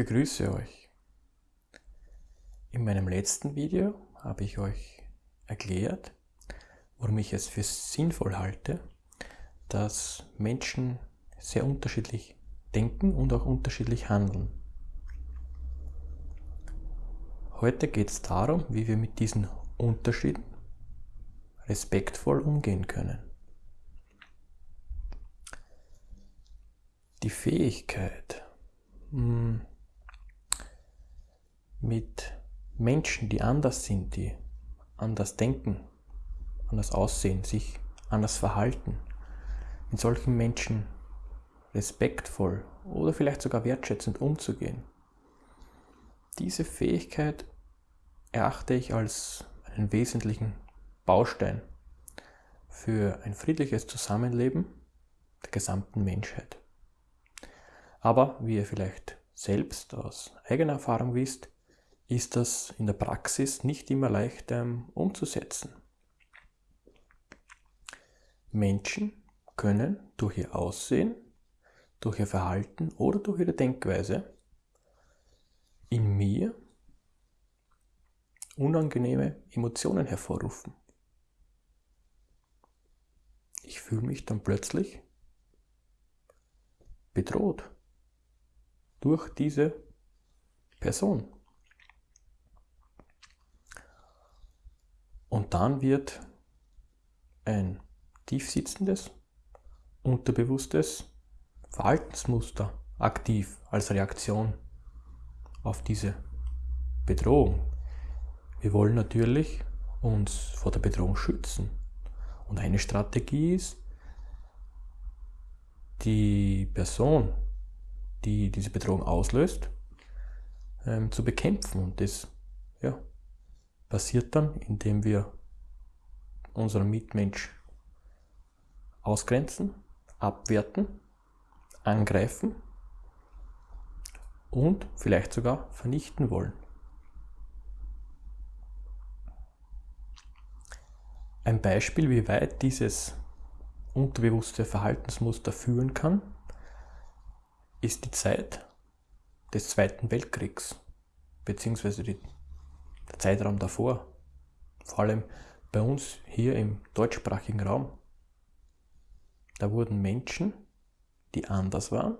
begrüße euch. In meinem letzten Video habe ich euch erklärt, warum ich es für sinnvoll halte, dass Menschen sehr unterschiedlich denken und auch unterschiedlich handeln. Heute geht es darum, wie wir mit diesen Unterschieden respektvoll umgehen können. Die Fähigkeit, hm, mit Menschen, die anders sind, die anders denken, anders aussehen, sich anders verhalten, mit solchen Menschen respektvoll oder vielleicht sogar wertschätzend umzugehen. Diese Fähigkeit erachte ich als einen wesentlichen Baustein für ein friedliches Zusammenleben der gesamten Menschheit. Aber wie ihr vielleicht selbst aus eigener Erfahrung wisst, ist das in der Praxis nicht immer leicht ähm, umzusetzen. Menschen können durch ihr Aussehen, durch ihr Verhalten oder durch ihre Denkweise in mir unangenehme Emotionen hervorrufen. Ich fühle mich dann plötzlich bedroht durch diese Person. Und dann wird ein tiefsitzendes, unterbewusstes Verhaltensmuster aktiv als Reaktion auf diese Bedrohung. Wir wollen natürlich uns vor der Bedrohung schützen. Und eine Strategie ist, die Person, die diese Bedrohung auslöst, ähm, zu bekämpfen. Und das passiert dann, indem wir unseren Mitmensch ausgrenzen, abwerten, angreifen und vielleicht sogar vernichten wollen. Ein Beispiel, wie weit dieses unterbewusste Verhaltensmuster führen kann, ist die Zeit des Zweiten Weltkriegs, beziehungsweise die, der Zeitraum davor, vor allem bei uns hier im deutschsprachigen Raum. Da wurden Menschen, die anders waren,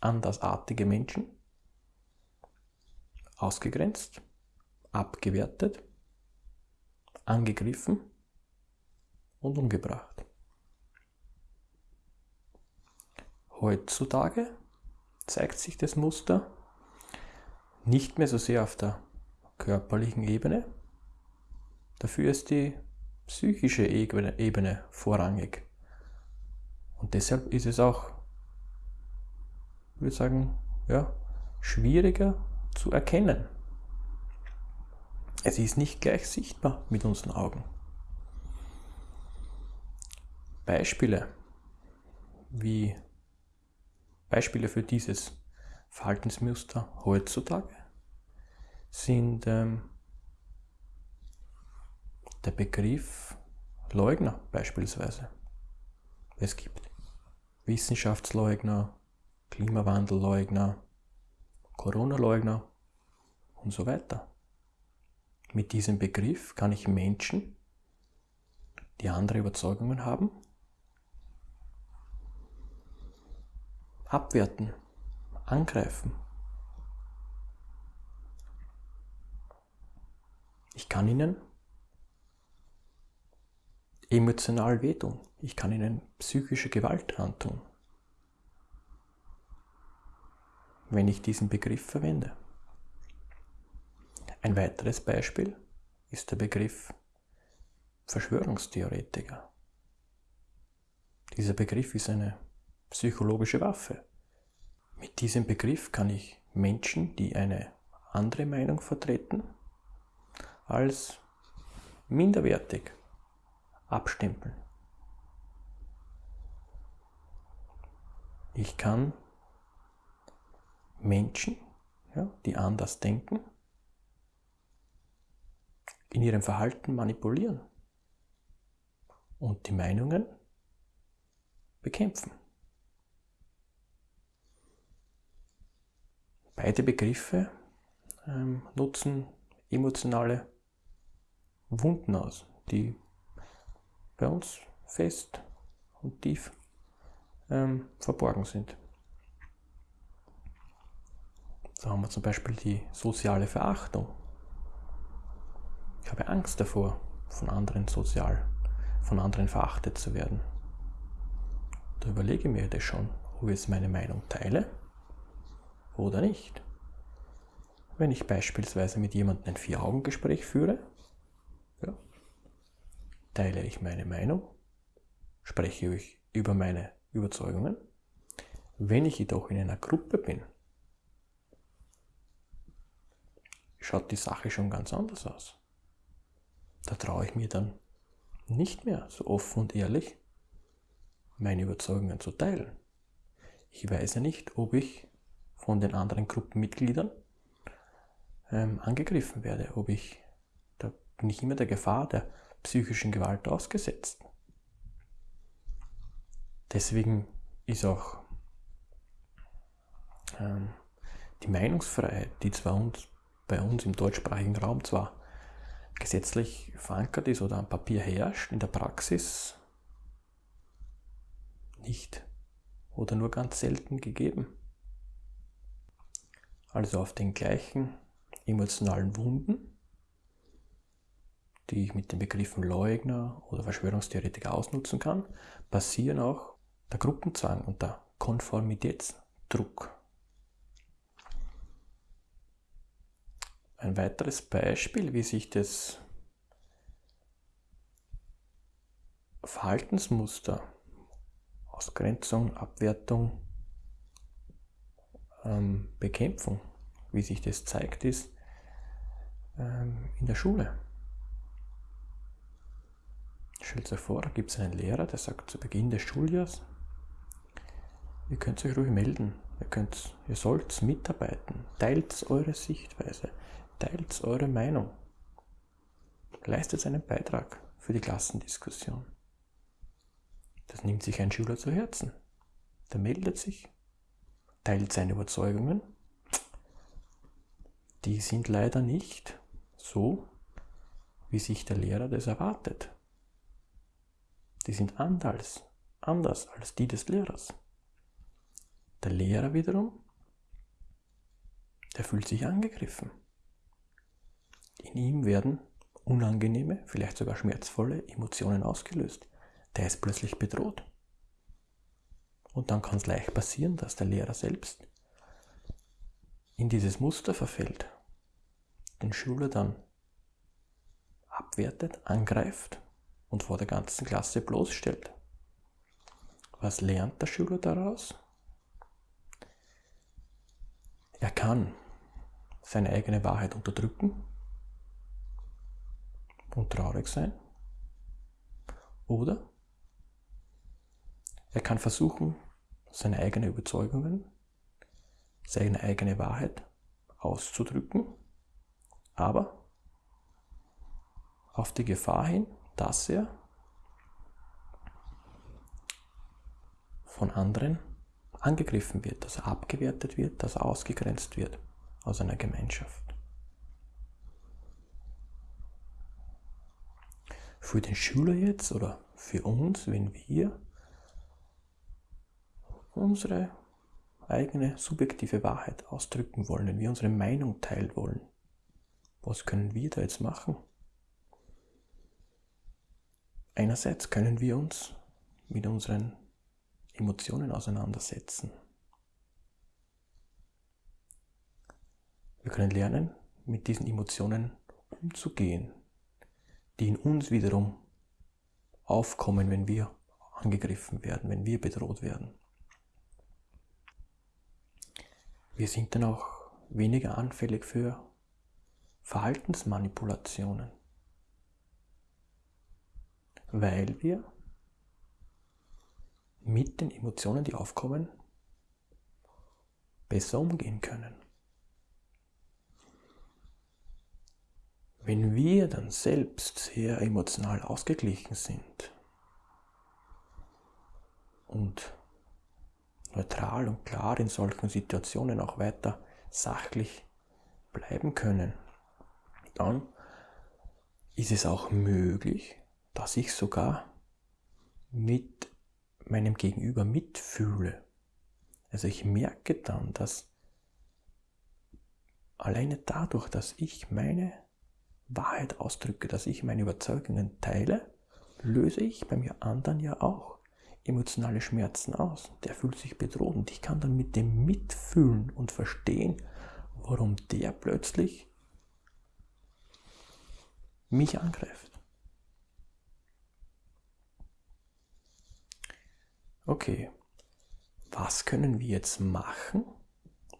andersartige Menschen, ausgegrenzt, abgewertet, angegriffen und umgebracht. Heutzutage zeigt sich das Muster nicht mehr so sehr auf der körperlichen Ebene, dafür ist die psychische Ebene vorrangig. Und deshalb ist es auch, ich würde sagen, ja, schwieriger zu erkennen. Es ist nicht gleich sichtbar mit unseren Augen. Beispiele, wie Beispiele für dieses Verhaltensmuster heutzutage sind ähm, der Begriff Leugner beispielsweise. Es gibt Wissenschaftsleugner, Klimawandelleugner, Corona-Leugner und so weiter. Mit diesem Begriff kann ich Menschen, die andere Überzeugungen haben, abwerten, angreifen. Ich kann ihnen emotional wehtun. Ich kann ihnen psychische Gewalt antun, wenn ich diesen Begriff verwende. Ein weiteres Beispiel ist der Begriff Verschwörungstheoretiker. Dieser Begriff ist eine psychologische Waffe. Mit diesem Begriff kann ich Menschen, die eine andere Meinung vertreten, als minderwertig abstempeln. Ich kann Menschen, ja, die anders denken, in ihrem Verhalten manipulieren und die Meinungen bekämpfen. Beide Begriffe ähm, nutzen emotionale Wunden aus, die bei uns fest und tief ähm, verborgen sind. So haben wir zum Beispiel die soziale Verachtung. Ich habe Angst davor, von anderen sozial, von anderen verachtet zu werden. Da überlege ich mir das schon, ob ich jetzt meine Meinung teile oder nicht. Wenn ich beispielsweise mit jemandem ein Vier-Augen-Gespräch führe, ja, teile ich meine Meinung, spreche ich über meine Überzeugungen. Wenn ich jedoch in einer Gruppe bin, schaut die Sache schon ganz anders aus. Da traue ich mir dann nicht mehr so offen und ehrlich meine Überzeugungen zu teilen. Ich weiß ja nicht, ob ich von den anderen Gruppenmitgliedern ähm, angegriffen werde, ob ich, ich immer der Gefahr der psychischen Gewalt ausgesetzt. Deswegen ist auch ähm, die Meinungsfreiheit, die zwar uns, bei uns im deutschsprachigen Raum zwar gesetzlich verankert ist oder am Papier herrscht, in der Praxis nicht oder nur ganz selten gegeben. Also auf den gleichen emotionalen Wunden, die ich mit den Begriffen Leugner oder Verschwörungstheoretiker ausnutzen kann, basieren auch der Gruppenzwang und der Konformitätsdruck. Ein weiteres Beispiel, wie sich das Verhaltensmuster, Ausgrenzung, Abwertung, ähm, Bekämpfung, wie sich das zeigt, ist ähm, in der Schule. Stellt euch vor, da gibt es einen Lehrer, der sagt zu Beginn des Schuljahres, ihr könnt euch ruhig melden, ihr, könnt, ihr sollt mitarbeiten, teilt eure Sichtweise, Teilt eure Meinung. Leistet einen Beitrag für die Klassendiskussion. Das nimmt sich ein Schüler zu Herzen. Der meldet sich, teilt seine Überzeugungen. Die sind leider nicht so, wie sich der Lehrer das erwartet. Die sind anders, anders als die des Lehrers. Der Lehrer wiederum, der fühlt sich angegriffen. In ihm werden unangenehme, vielleicht sogar schmerzvolle Emotionen ausgelöst. Der ist plötzlich bedroht. Und dann kann es leicht passieren, dass der Lehrer selbst in dieses Muster verfällt, den Schüler dann abwertet, angreift und vor der ganzen Klasse bloßstellt. Was lernt der Schüler daraus? Er kann seine eigene Wahrheit unterdrücken und traurig sein. Oder er kann versuchen, seine eigenen Überzeugungen, seine eigene Wahrheit auszudrücken, aber auf die Gefahr hin, dass er von anderen angegriffen wird, dass er abgewertet wird, dass er ausgegrenzt wird aus einer Gemeinschaft. für den Schüler jetzt oder für uns, wenn wir unsere eigene subjektive Wahrheit ausdrücken wollen, wenn wir unsere Meinung teilen wollen. Was können wir da jetzt machen? Einerseits können wir uns mit unseren Emotionen auseinandersetzen. Wir können lernen, mit diesen Emotionen umzugehen, die in uns wiederum aufkommen, wenn wir angegriffen werden, wenn wir bedroht werden. Wir sind dann auch weniger anfällig für Verhaltensmanipulationen, weil wir mit den Emotionen, die aufkommen, besser umgehen können. Wenn wir dann selbst sehr emotional ausgeglichen sind und neutral und klar in solchen Situationen auch weiter sachlich bleiben können, dann ist es auch möglich, dass ich sogar mit meinem Gegenüber mitfühle. Also ich merke dann, dass alleine dadurch, dass ich meine Wahrheit ausdrücke, dass ich meine Überzeugungen teile, löse ich bei mir anderen ja auch emotionale Schmerzen aus. Der fühlt sich bedroht und ich kann dann mit dem mitfühlen und verstehen, warum der plötzlich mich angreift. Okay, was können wir jetzt machen,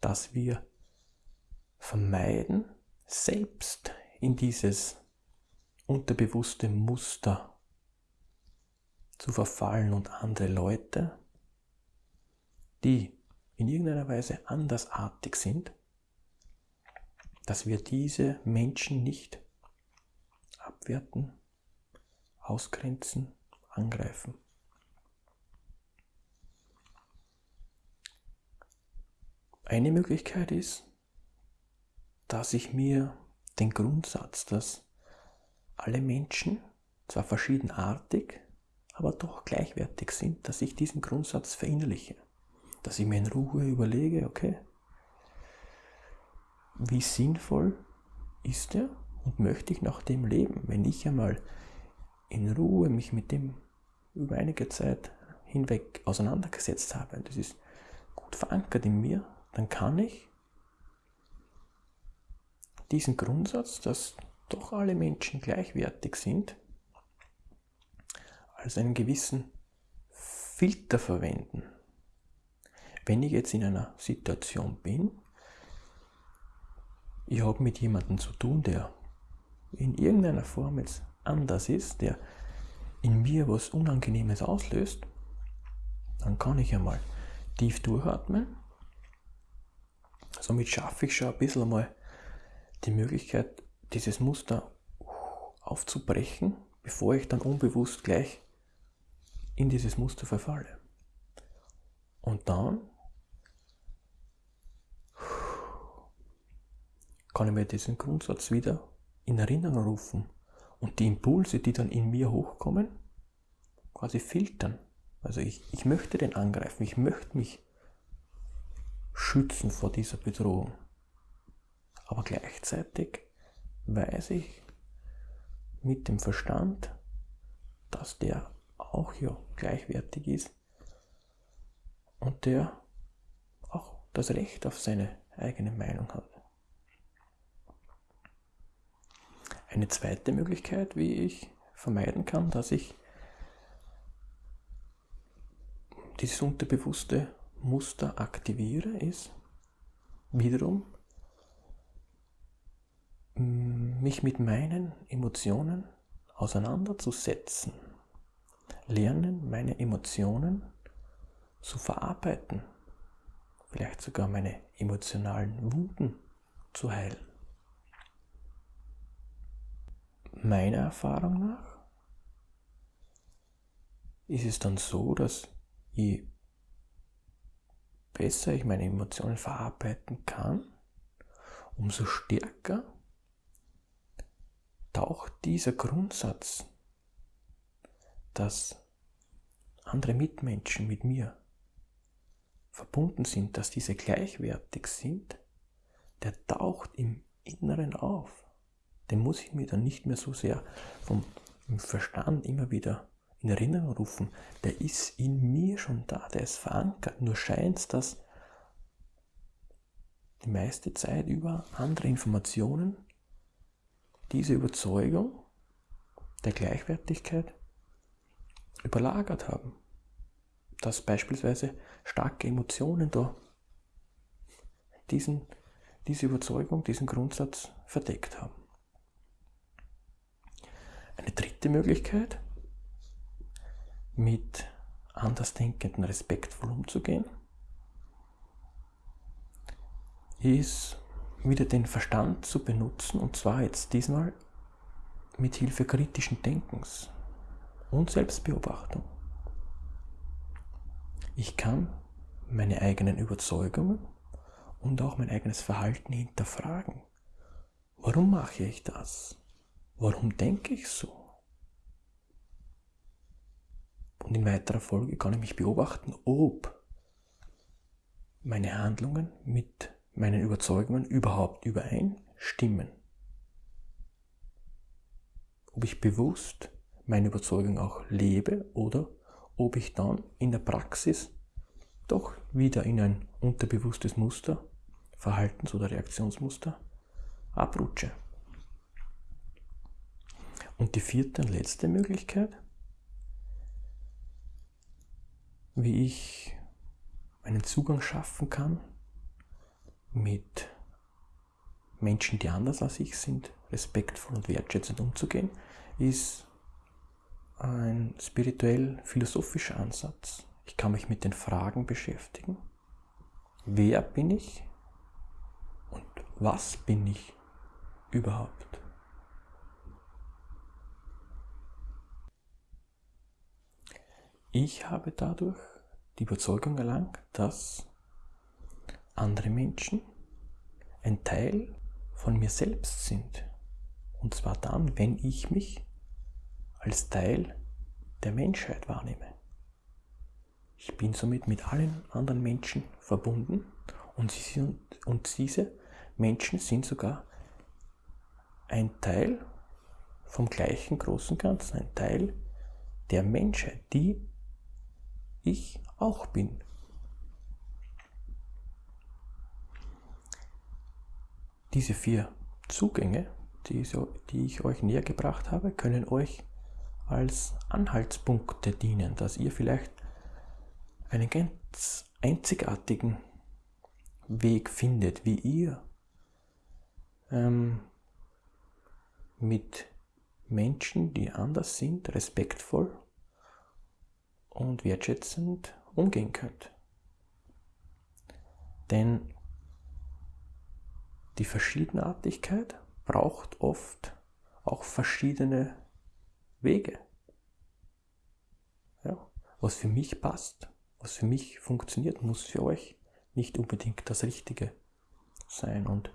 dass wir vermeiden, selbst in dieses unterbewusste Muster zu verfallen und andere Leute, die in irgendeiner Weise andersartig sind, dass wir diese Menschen nicht abwerten, ausgrenzen, angreifen. Eine Möglichkeit ist, dass ich mir den Grundsatz, dass alle Menschen zwar verschiedenartig, aber doch gleichwertig sind, dass ich diesen Grundsatz verinnerliche, dass ich mir in Ruhe überlege, okay, wie sinnvoll ist er und möchte ich nach dem leben, wenn ich einmal in Ruhe mich mit dem über einige Zeit hinweg auseinandergesetzt habe, das ist gut verankert in mir, dann kann ich diesen Grundsatz, dass doch alle Menschen gleichwertig sind, als einen gewissen Filter verwenden. Wenn ich jetzt in einer Situation bin, ich habe mit jemandem zu tun, der in irgendeiner Form jetzt anders ist, der in mir was Unangenehmes auslöst, dann kann ich einmal tief durchatmen Somit schaffe ich schon ein bisschen einmal die Möglichkeit, dieses Muster aufzubrechen, bevor ich dann unbewusst gleich in dieses Muster verfalle. Und dann kann ich mir diesen Grundsatz wieder in Erinnerung rufen und die Impulse, die dann in mir hochkommen, quasi filtern. Also ich, ich möchte den angreifen, ich möchte mich schützen vor dieser Bedrohung. Aber gleichzeitig weiß ich mit dem Verstand, dass der auch ja gleichwertig ist und der auch das Recht auf seine eigene Meinung hat. Eine zweite Möglichkeit, wie ich vermeiden kann, dass ich dieses unterbewusste Muster aktiviere, ist wiederum mm, mich mit meinen Emotionen auseinanderzusetzen. Lernen, meine Emotionen zu verarbeiten. Vielleicht sogar meine emotionalen Wunden zu heilen. Meiner Erfahrung nach ist es dann so, dass je besser ich meine Emotionen verarbeiten kann, umso stärker taucht dieser Grundsatz, dass andere Mitmenschen mit mir verbunden sind, dass diese gleichwertig sind, der taucht im Inneren auf. Den muss ich mir dann nicht mehr so sehr vom Verstand immer wieder in Erinnerung rufen, der ist in mir schon da, der ist verankert. Nur scheint es, dass die meiste Zeit über andere Informationen diese Überzeugung der Gleichwertigkeit überlagert haben. Dass beispielsweise starke Emotionen da diesen, diese Überzeugung, diesen Grundsatz verdeckt haben. Eine dritte Möglichkeit mit Andersdenkenden respektvoll umzugehen, ist wieder den Verstand zu benutzen und zwar jetzt diesmal mit Hilfe kritischen Denkens und Selbstbeobachtung. Ich kann meine eigenen Überzeugungen und auch mein eigenes Verhalten hinterfragen. Warum mache ich das? Warum denke ich so? Und in weiterer Folge kann ich mich beobachten, ob meine Handlungen mit meinen Überzeugungen überhaupt übereinstimmen. Ob ich bewusst meine Überzeugung auch lebe oder ob ich dann in der Praxis doch wieder in ein unterbewusstes Muster, Verhaltens- oder Reaktionsmuster abrutsche. Und die vierte und letzte Möglichkeit, wie ich einen Zugang schaffen kann mit Menschen, die anders als ich sind, respektvoll und wertschätzend umzugehen, ist ein spirituell-philosophischer Ansatz. Ich kann mich mit den Fragen beschäftigen. Wer bin ich und was bin ich überhaupt? Ich habe dadurch die Überzeugung erlangt, dass andere Menschen ein Teil von mir selbst sind. Und zwar dann, wenn ich mich als Teil der Menschheit wahrnehme. Ich bin somit mit allen anderen Menschen verbunden und, sie, und diese Menschen sind sogar ein Teil vom gleichen großen Ganzen, ein Teil der Menschheit, die ich auch bin. Diese vier Zugänge, die, ich euch näher gebracht habe, können euch als Anhaltspunkte dienen, dass ihr vielleicht einen ganz einzigartigen Weg findet, wie ihr ähm, mit Menschen, die anders sind, respektvoll und wertschätzend umgehen könnt. Denn die Verschiedenartigkeit braucht oft auch verschiedene Wege. Ja, was für mich passt, was für mich funktioniert, muss für euch nicht unbedingt das Richtige sein. Und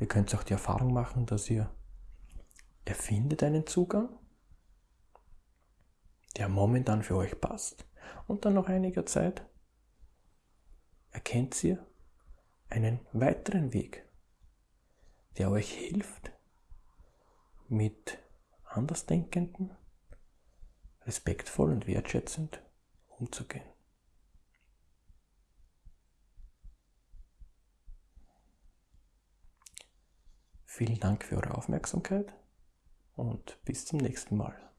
ihr könnt auch die Erfahrung machen, dass ihr erfindet einen Zugang, der momentan für euch passt. Und dann nach einiger Zeit erkennt ihr einen weiteren Weg, der euch hilft, mit Andersdenkenden respektvoll und wertschätzend umzugehen. Vielen Dank für eure Aufmerksamkeit und bis zum nächsten Mal.